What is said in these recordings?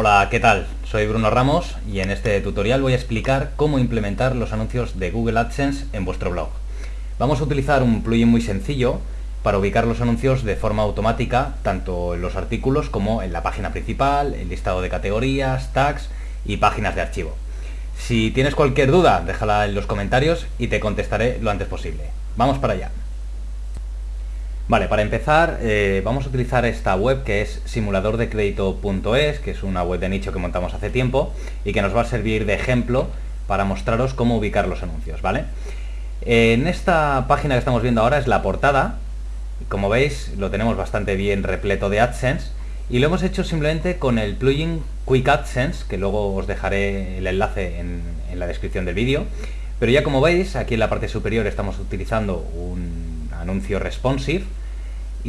Hola, ¿qué tal? Soy Bruno Ramos y en este tutorial voy a explicar cómo implementar los anuncios de Google AdSense en vuestro blog. Vamos a utilizar un plugin muy sencillo para ubicar los anuncios de forma automática, tanto en los artículos como en la página principal, el listado de categorías, tags y páginas de archivo. Si tienes cualquier duda, déjala en los comentarios y te contestaré lo antes posible. Vamos para allá. Vale, para empezar eh, vamos a utilizar esta web que es simuladordecredito.es, que es una web de nicho que montamos hace tiempo y que nos va a servir de ejemplo para mostraros cómo ubicar los anuncios, ¿vale? En esta página que estamos viendo ahora es la portada, como veis lo tenemos bastante bien repleto de AdSense y lo hemos hecho simplemente con el plugin Quick AdSense, que luego os dejaré el enlace en, en la descripción del vídeo, pero ya como veis aquí en la parte superior estamos utilizando un anuncio responsive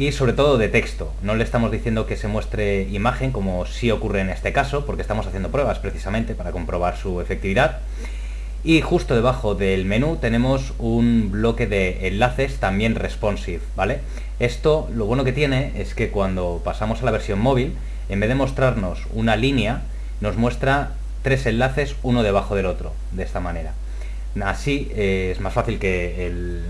y sobre todo de texto. No le estamos diciendo que se muestre imagen como sí ocurre en este caso, porque estamos haciendo pruebas precisamente para comprobar su efectividad. Y justo debajo del menú tenemos un bloque de enlaces también responsive, ¿vale? Esto lo bueno que tiene es que cuando pasamos a la versión móvil, en vez de mostrarnos una línea, nos muestra tres enlaces uno debajo del otro, de esta manera. Así eh, es más fácil que el,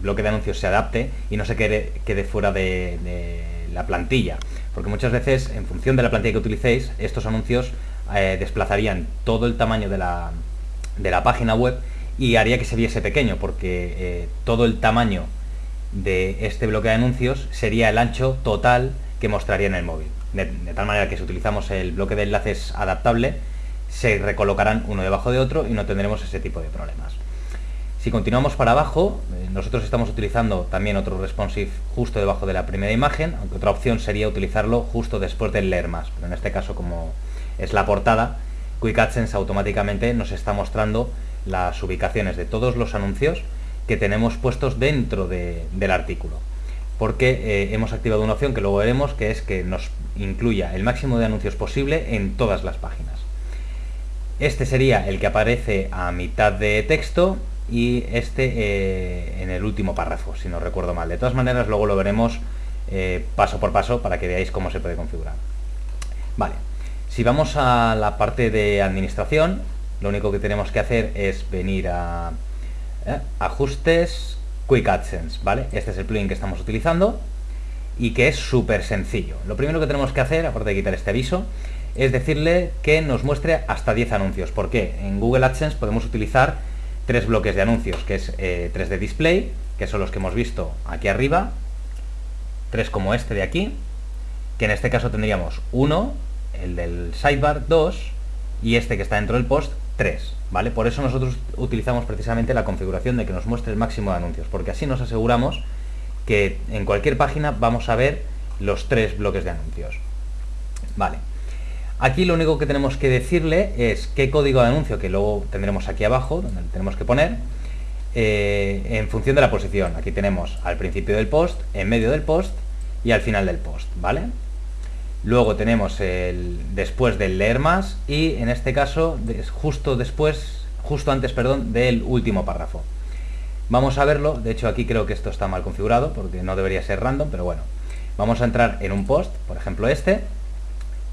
bloque de anuncios se adapte y no se quede, quede fuera de, la plantilla. Porque muchas veces, en función de la plantilla que utilicéis, estos anuncios eh, desplazarían todo el tamaño de la, de la, página web y haría que se viese pequeño, porque eh, todo el tamaño de este bloque de anuncios sería el ancho total que mostraría en el móvil. De, de tal manera que si utilizamos el bloque de enlaces adaptable, se recolocarán uno debajo de otro y no tendremos ese tipo de problemas. Si continuamos para abajo, eh, nosotros estamos utilizando también otro responsive justo debajo de la primera imagen, aunque otra opción sería utilizarlo justo después del leer más, pero en este caso como es la portada, Quick AdSense automáticamente nos está mostrando las ubicaciones de todos los anuncios que tenemos puestos dentro del artículo. Porque eh, hemos activado una opción que luego veremos, que es que nos incluya el máximo de anuncios posible en todas las páginas. Este sería el que aparece a mitad de texto y este eh, en el último párrafo, si no recuerdo mal. De todas maneras, luego lo veremos eh, paso por paso para que veáis cómo se puede configurar. Vale, si vamos a la parte de administración, lo único que tenemos que hacer es venir a eh, ajustes, Quick AdSense, ¿vale? Este es el plugin que estamos utilizando y que es súper sencillo. Lo primero que tenemos que hacer, aparte de quitar este aviso, es decirle que nos muestre hasta 10 anuncios. ¿Por qué? En Google AdSense podemos utilizar tres bloques de anuncios, que es eh, tres de display, que son los que hemos visto aquí arriba, tres como este de aquí, que en este caso tendríamos uno, el del sidebar 2, y este que está dentro del post 3, ¿vale? Por eso nosotros utilizamos precisamente la configuración de que nos muestre el máximo de anuncios, porque así nos aseguramos que en cualquier página vamos a ver los tres bloques de anuncios. Vale. Aquí lo único que tenemos que decirle es qué código de anuncio, que luego tendremos aquí abajo, donde tenemos que poner, eh, en función de la posición. Aquí tenemos al principio del post, en medio del post y al final del post, ¿vale? Luego tenemos el después del leer más y en este caso justo después, justo antes, perdón, del último párrafo. Vamos a verlo, de hecho aquí creo que esto está mal configurado porque no debería ser random, pero bueno. Vamos a entrar en un post, por ejemplo este,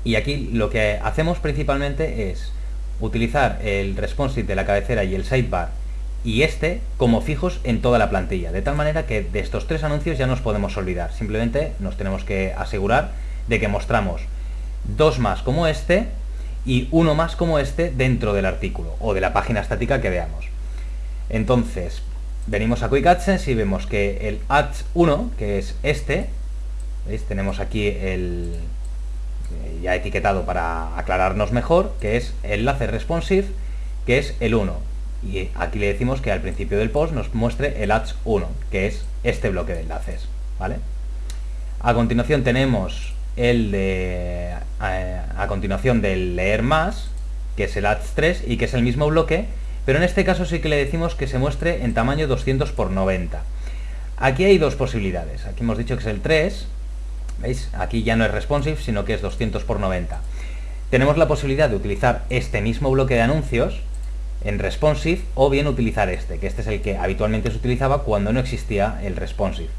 y aquí lo que hacemos principalmente es utilizar el responsive de la cabecera y el sidebar y este como fijos en toda la plantilla, de tal manera que de estos tres anuncios ya nos podemos olvidar, simplemente nos tenemos que asegurar de que mostramos dos más como este y uno más como este dentro del artículo o de la página estática que veamos. Entonces, venimos a Quick y vemos que el Ads 1, que es este, ¿veis? tenemos aquí el, eh, ya etiquetado para aclararnos mejor, que es enlace responsive, que es el 1. Y aquí le decimos que al principio del post nos muestre el ads 1, que es este bloque de enlaces. ¿vale? A continuación tenemos el de eh, a, continuación del leer más, que es el ads 3 y que es el mismo bloque, pero en este caso sí que le decimos que se muestre en tamaño 200 x 90. Aquí hay dos posibilidades. Aquí hemos dicho que es el 3, ¿Veis? Aquí ya no es responsive, sino que es 200 por 90. Tenemos la posibilidad de utilizar este mismo bloque de anuncios en responsive o bien utilizar este, que este es el que habitualmente se utilizaba cuando no existía el responsive.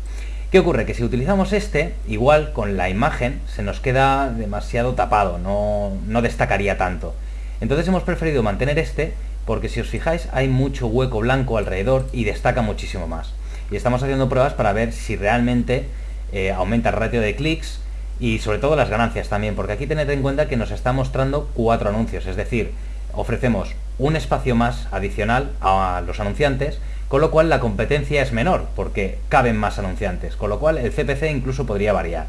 ¿Qué ocurre? Que si utilizamos este, igual con la imagen se nos queda demasiado tapado, no, no destacaría tanto. Entonces hemos preferido mantener este porque si os fijáis hay mucho hueco blanco alrededor y destaca muchísimo más. Y estamos haciendo pruebas para ver si realmente eh, aumenta el ratio de clics y sobre todo las ganancias también, porque aquí tened en cuenta que nos está mostrando cuatro anuncios, es decir, ofrecemos un espacio más adicional a los anunciantes, con lo cual la competencia es menor, porque caben más anunciantes, con lo cual el CPC incluso podría variar.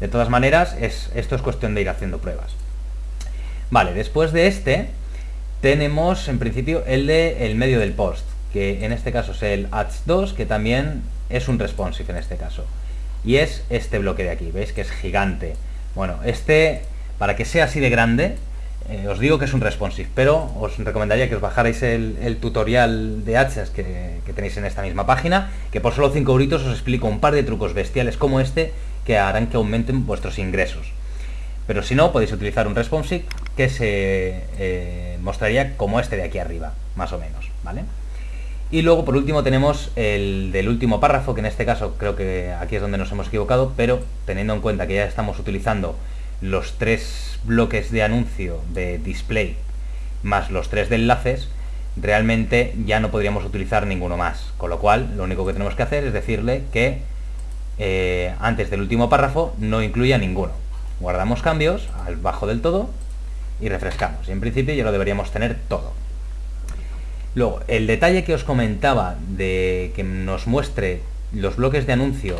De todas maneras, es, esto es cuestión de ir haciendo pruebas. Vale, después de este, tenemos en principio el de el medio del post, que en este caso es el Ads 2, que también es un responsive en este caso. Y es este bloque de aquí, veis que es gigante. Bueno, este, para que sea así de grande, eh, os digo que es un responsive, pero os recomendaría que os bajarais el, tutorial de AdSense que, tenéis en esta misma página, que por solo 5 euritos os explico un par de trucos bestiales como este que harán que aumenten vuestros ingresos. Pero si no, podéis utilizar un responsive que se eh, mostraría como este de aquí arriba, más o menos, ¿vale? Y luego, por último, tenemos el del último párrafo, que en este caso creo que aquí es donde nos hemos equivocado, pero teniendo en cuenta que ya estamos utilizando los tres bloques de anuncio de display más los tres de enlaces, realmente ya no podríamos utilizar ninguno más. Con lo cual, lo único que tenemos que hacer es decirle que eh, antes del último párrafo no incluya ninguno. Guardamos cambios al bajo del todo y refrescamos. Y en principio ya lo deberíamos tener todo. Luego, el detalle que os comentaba de que nos muestre los bloques de anuncio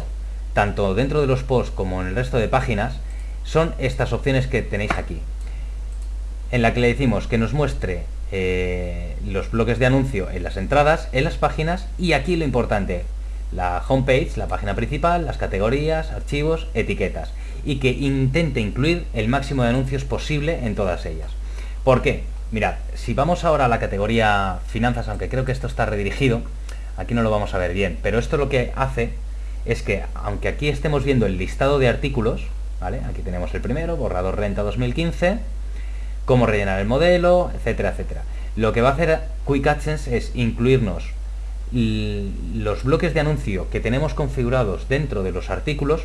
tanto dentro de los posts como en el resto de páginas, son estas opciones que tenéis aquí. En la que le decimos que nos muestre eh, los bloques de anuncio en las entradas, en las páginas y aquí lo importante, la homepage, la página principal, las categorías, archivos, etiquetas y que intente incluir el máximo de anuncios posible en todas ellas. ¿Por qué? Mirad, si vamos ahora a la categoría finanzas, aunque creo que esto está redirigido, aquí no lo vamos a ver bien, pero esto lo que hace es que, aunque aquí estemos viendo el listado de artículos, Aquí tenemos el primero, borrador renta 2015, cómo rellenar el modelo, etcétera, etcétera. Lo que va a hacer Quick AdSense es incluirnos los bloques de anuncio que tenemos configurados dentro de los artículos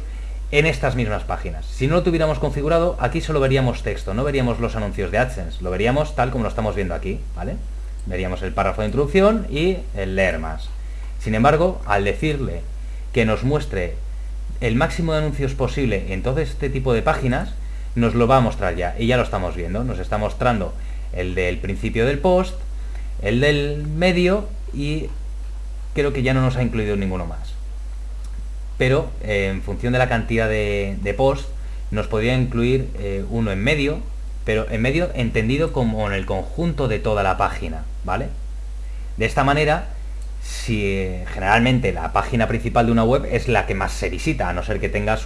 en estas mismas páginas. Si no lo tuviéramos configurado, aquí solo veríamos texto, no veríamos los anuncios de AdSense, lo veríamos tal como lo estamos viendo aquí, ¿vale? Veríamos el párrafo de introducción y el leer más. Sin embargo, al decirle que nos muestre el máximo de anuncios posible en todo este tipo de páginas, nos lo va a mostrar ya. Y ya lo estamos viendo. Nos está mostrando el del principio del post, el del medio y creo que ya no nos ha incluido ninguno más. Pero eh, en función de la cantidad de, post, nos podría incluir eh, uno en medio, pero en medio entendido como en el conjunto de toda la página, ¿vale? De esta manera si generalmente la página principal de una web es la que más se visita, a no ser que tengas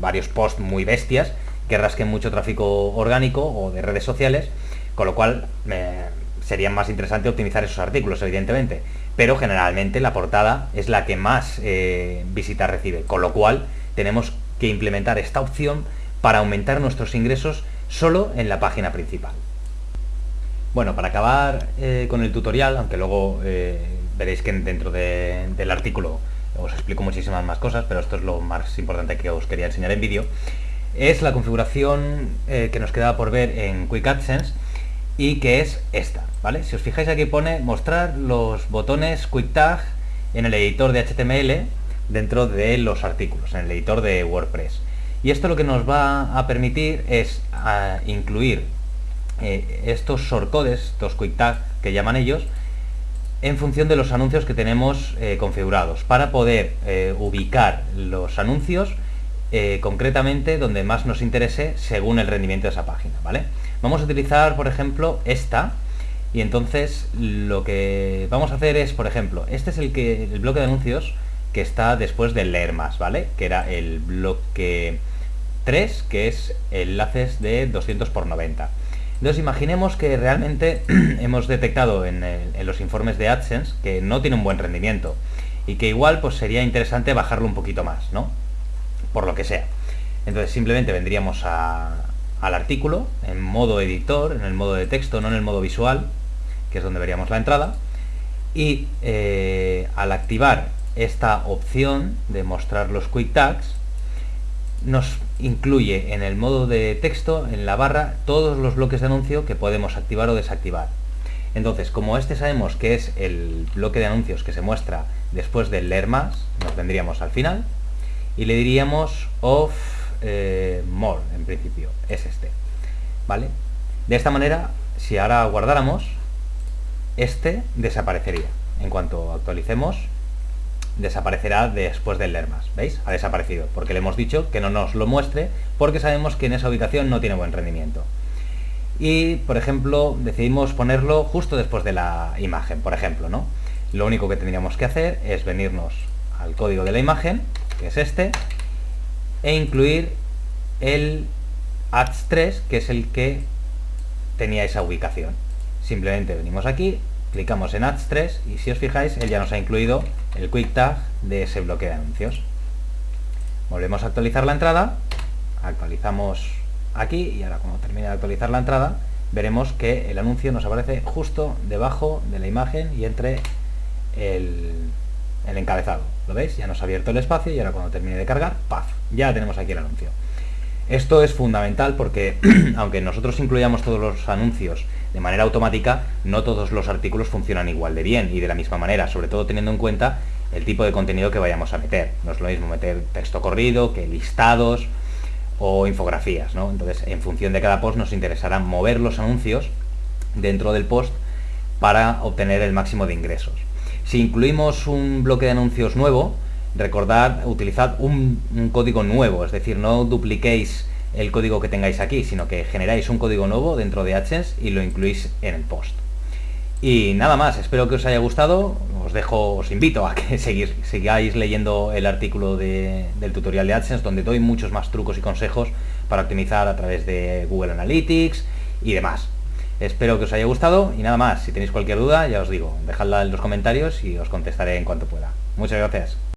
varios posts muy bestias que rasquen mucho tráfico orgánico o de redes sociales, con lo cual sería más interesante optimizar esos artículos, evidentemente. Pero generalmente la portada es la que más eh, visitas recibe, con lo cual tenemos que implementar esta opción para aumentar nuestros ingresos solo en la página principal. Bueno, para acabar eh, con el tutorial, aunque luego eh, veréis que dentro del artículo os explico muchísimas más cosas, pero esto es lo más importante que os quería enseñar en vídeo, es la configuración eh, que nos quedaba por ver en Quick AdSense y que es esta, ¿vale? Si os fijáis aquí pone mostrar los botones Quick Tag en el editor de HTML dentro de los artículos, en el editor de WordPress. Y esto lo que nos va a permitir es incluir eh, estos shortcodes, estos Quick Tag que llaman ellos, en función de los anuncios que tenemos eh, configurados, para poder eh, ubicar los anuncios concretamente donde más nos interese según el rendimiento de esa página, ¿vale? Vamos a utilizar, por ejemplo, esta, y entonces lo que vamos a hacer es, por ejemplo, este es el, que, el bloque de anuncios que está después de leer más, ¿vale? Que era el bloque 3, que es enlaces de 200 por 90. Entonces imaginemos que realmente hemos detectado en, los informes de AdSense que no tiene un buen rendimiento y que igual pues sería interesante bajarlo un poquito más, ¿no? Por lo que sea. Entonces simplemente vendríamos al artículo en modo editor, en el modo de texto, no en el modo visual, que es donde veríamos la entrada, y eh, al activar esta opción de mostrar los quick tags nos incluye en el modo de texto, en la barra, todos los bloques de anuncio que podemos activar o desactivar. Entonces, como este sabemos que es el bloque de anuncios que se muestra después del leer más, nos vendríamos al final y le diríamos off eh, more, en principio, es este. ¿Vale? De esta manera, si ahora guardáramos, este desaparecería. En cuanto actualicemos, desaparecerá después del leer más. ¿Veis? Ha desaparecido, porque le hemos dicho que no nos lo muestre, porque sabemos que en esa ubicación no tiene buen rendimiento. Y, por ejemplo, decidimos ponerlo justo después de la imagen, por ejemplo, ¿no? Lo único que tendríamos que hacer es venirnos al código de la imagen, que es este, e incluir el ads 3, que es el que tenía esa ubicación. Simplemente venimos aquí, clicamos en ads 3 y si os fijáis, él ya nos ha incluido el quick tag de ese bloque de anuncios. Volvemos a actualizar la entrada, actualizamos aquí y ahora cuando termine de actualizar la entrada veremos que el anuncio nos aparece justo debajo de la imagen y entre el, el encabezado. ¿Lo veis? Ya nos ha abierto el espacio y ahora cuando termine de cargar, ¡paf! Ya tenemos aquí el anuncio. Esto es fundamental porque aunque nosotros incluyamos todos los anuncios de manera automática, no todos los artículos funcionan igual de bien y de la misma manera, sobre todo teniendo en cuenta el tipo de contenido que vayamos a meter. No es lo mismo meter texto corrido que listados o infografías, ¿no? Entonces, en función de cada post nos interesará mover los anuncios dentro del post para obtener el máximo de ingresos. Si incluimos un bloque de anuncios nuevo, recordad, utilizad un, código nuevo, es decir, no dupliquéis el código que tengáis aquí, sino que generáis un código nuevo dentro de AdSense y lo incluís en el post. Y nada más, espero que os haya gustado, os dejo, os invito a que sigáis leyendo el artículo del tutorial de AdSense donde doy muchos más trucos y consejos para optimizar a través de Google Analytics y demás. Espero que os haya gustado y nada más, si tenéis cualquier duda ya os digo, dejadla en los comentarios y os contestaré en cuanto pueda. Muchas gracias.